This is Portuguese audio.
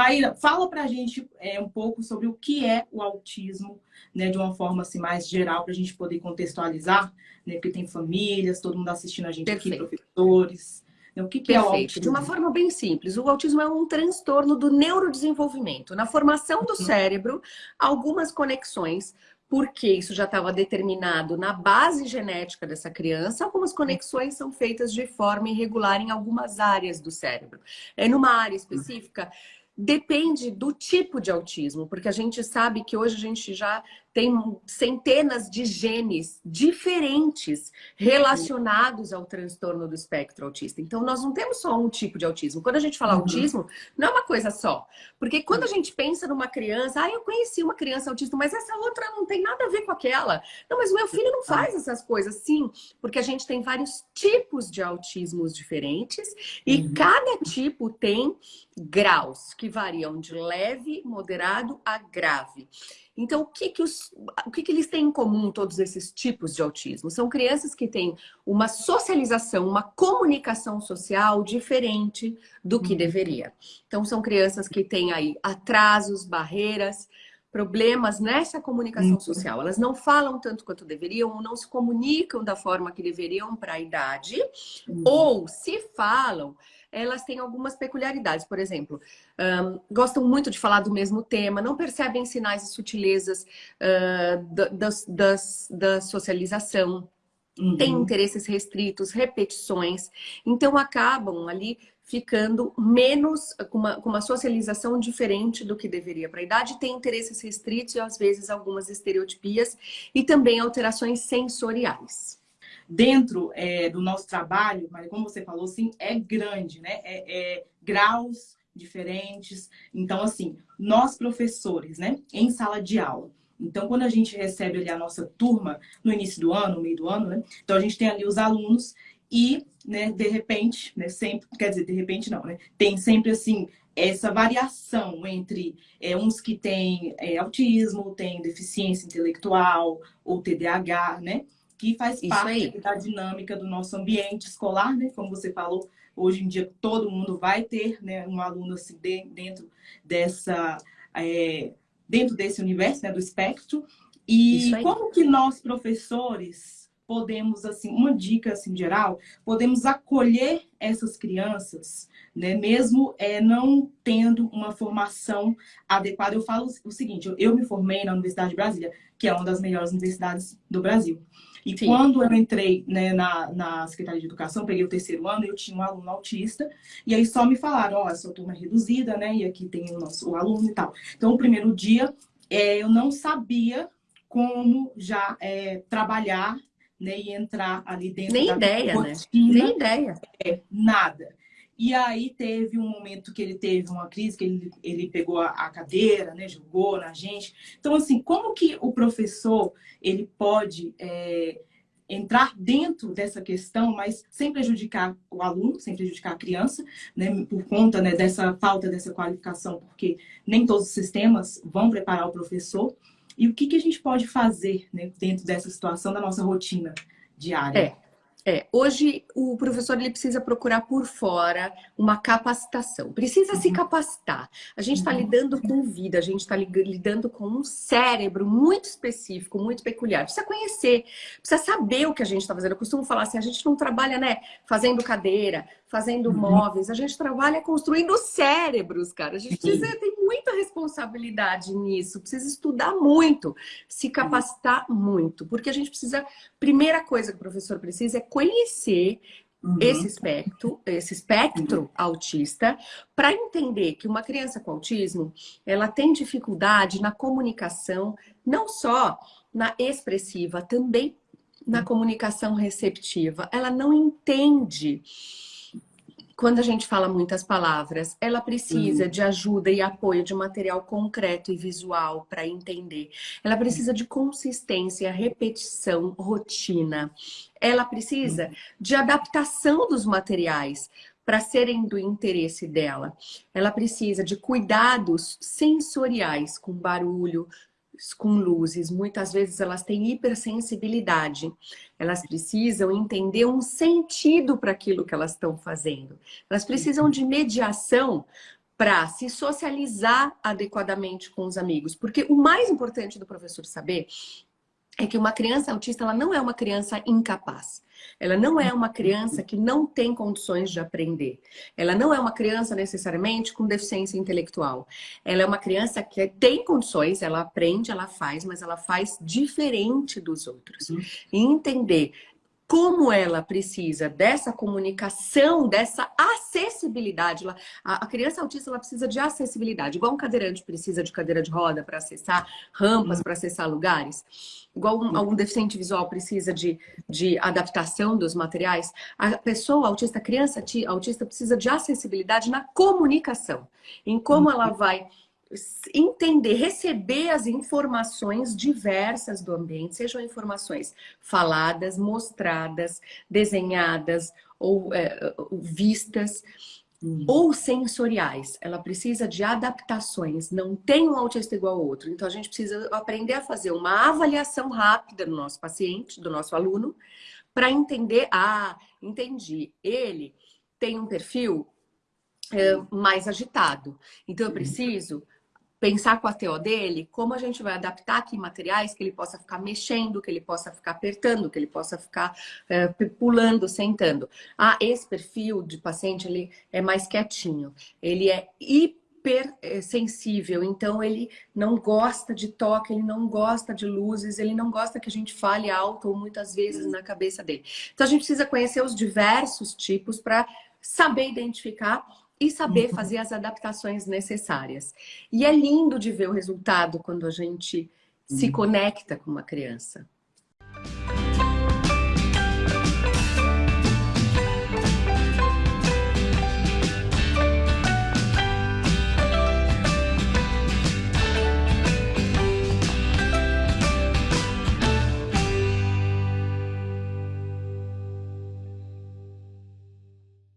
Maíra, fala pra gente é, um pouco sobre o que é o autismo, né, de uma forma assim, mais geral, para a gente poder contextualizar, né, porque tem famílias, todo mundo assistindo a gente Perfeito. aqui, professores. Né, o que, que é o autismo? De uma forma bem simples, o autismo é um transtorno do neurodesenvolvimento. Na formação do uhum. cérebro, algumas conexões porque isso já estava determinado na base genética dessa criança, algumas conexões são feitas de forma irregular em algumas áreas do cérebro. É numa área específica, depende do tipo de autismo, porque a gente sabe que hoje a gente já tem centenas de genes diferentes relacionados ao transtorno do espectro autista. Então, nós não temos só um tipo de autismo. Quando a gente fala uhum. autismo, não é uma coisa só. Porque quando a gente pensa numa criança, ah, eu conheci uma criança autista, mas essa outra não tem nada a ver com aquela. Não, mas o meu filho não faz essas coisas. Sim, porque a gente tem vários tipos de autismos diferentes e uhum. cada tipo tem graus que variam de leve, moderado a grave. Então, o que, que, os, o que, que eles têm em comum, todos esses tipos de autismo? São crianças que têm uma socialização, uma comunicação social diferente do que uhum. deveria. Então, são crianças que têm aí atrasos, barreiras, problemas nessa comunicação uhum. social. Elas não falam tanto quanto deveriam, ou não se comunicam da forma que deveriam para a idade, uhum. ou se falam, elas têm algumas peculiaridades. Por exemplo, um, gostam muito de falar do mesmo tema, não percebem sinais e sutilezas uh, da, da socialização, uhum. têm interesses restritos, repetições, então acabam ali ficando menos, com uma, com uma socialização diferente do que deveria para a idade, tem interesses restritos e às vezes algumas estereotipias e também alterações sensoriais dentro é, do nosso trabalho, mas como você falou, assim, é grande, né? É, é, graus diferentes. Então, assim, nós professores, né, em sala de aula. Então, quando a gente recebe ali a nossa turma no início do ano, no meio do ano, né? Então, a gente tem ali os alunos e, né, de repente, né, sempre, quer dizer, de repente não, né? Tem sempre, assim, essa variação entre é, uns que têm é, autismo, têm deficiência intelectual ou TDAH, né? Que faz parte da dinâmica do nosso ambiente escolar, né? Como você falou, hoje em dia todo mundo vai ter né, um aluno assim, dentro dessa é, dentro desse universo né, do espectro. E como que nós, professores, podemos, assim, uma dica assim, geral, podemos acolher essas crianças, né, mesmo é, não tendo uma formação adequada. Eu falo o seguinte, eu, eu me formei na Universidade de Brasília, que é uma das melhores universidades do Brasil. E Sim. quando eu entrei né, na, na Secretaria de Educação, peguei o terceiro ano, eu tinha um aluno autista, e aí só me falaram, ó, oh, essa turma é reduzida, né? E aqui tem o nosso o aluno e tal. Então, o primeiro dia, é, eu não sabia como já é, trabalhar né, e entrar ali dentro Nem da ideia, né? rotina. né? Nem ideia. É, nada. E aí teve um momento que ele teve uma crise, que ele, ele pegou a, a cadeira, né, jogou na gente. Então, assim, como que o professor ele pode é, entrar dentro dessa questão, mas sem prejudicar o aluno, sem prejudicar a criança, né, por conta né, dessa falta dessa qualificação, porque nem todos os sistemas vão preparar o professor. E o que, que a gente pode fazer né, dentro dessa situação da nossa rotina diária? É. É, hoje o professor ele precisa procurar por fora uma capacitação, precisa uhum. se capacitar. A gente está uhum. lidando com vida, a gente está lidando com um cérebro muito específico, muito peculiar. Precisa conhecer, precisa saber o que a gente está fazendo. Eu costumo falar assim, a gente não trabalha né, fazendo cadeira, fazendo uhum. móveis, a gente trabalha construindo cérebros, cara. A gente precisa ter muita responsabilidade nisso, precisa estudar muito, se capacitar muito, porque a gente precisa, primeira coisa que o professor precisa é conhecer Uhum. esse espectro, esse espectro uhum. autista, para entender que uma criança com autismo, ela tem dificuldade na comunicação, não só na expressiva, também na comunicação receptiva. Ela não entende quando a gente fala muitas palavras, ela precisa uhum. de ajuda e apoio de material concreto e visual para entender. Ela precisa de consistência, repetição, rotina. Ela precisa uhum. de adaptação dos materiais para serem do interesse dela. Ela precisa de cuidados sensoriais com barulho, com luzes, muitas vezes elas têm hipersensibilidade. Elas precisam entender um sentido para aquilo que elas estão fazendo. Elas precisam de mediação para se socializar adequadamente com os amigos. Porque o mais importante do professor saber é que uma criança autista ela não é uma criança incapaz. Ela não é uma criança que não tem condições de aprender. Ela não é uma criança necessariamente com deficiência intelectual. Ela é uma criança que tem condições, ela aprende, ela faz, mas ela faz diferente dos outros. Uhum. E entender como ela precisa dessa comunicação, dessa acessibilidade. A criança autista ela precisa de acessibilidade, igual um cadeirante precisa de cadeira de roda para acessar rampas, uhum. para acessar lugares. Igual um, algum deficiente visual precisa de, de adaptação dos materiais, a pessoa autista, a criança autista precisa de acessibilidade na comunicação, em como ela uhum. vai entender, receber as informações diversas do ambiente, sejam informações faladas, mostradas, desenhadas ou é, vistas, hum. ou sensoriais. Ela precisa de adaptações, não tem um autista igual ao outro. Então a gente precisa aprender a fazer uma avaliação rápida do nosso paciente, do nosso aluno, para entender, ah, entendi, ele tem um perfil é, mais agitado. Então eu preciso pensar com a TO dele, como a gente vai adaptar aqui materiais que ele possa ficar mexendo, que ele possa ficar apertando, que ele possa ficar é, pulando, sentando. Ah, esse perfil de paciente ele é mais quietinho, ele é hiper é, sensível, então ele não gosta de toque, ele não gosta de luzes, ele não gosta que a gente fale alto ou muitas vezes na cabeça dele. Então a gente precisa conhecer os diversos tipos para saber identificar e saber uhum. fazer as adaptações necessárias. E é lindo de ver o resultado quando a gente uhum. se conecta com uma criança.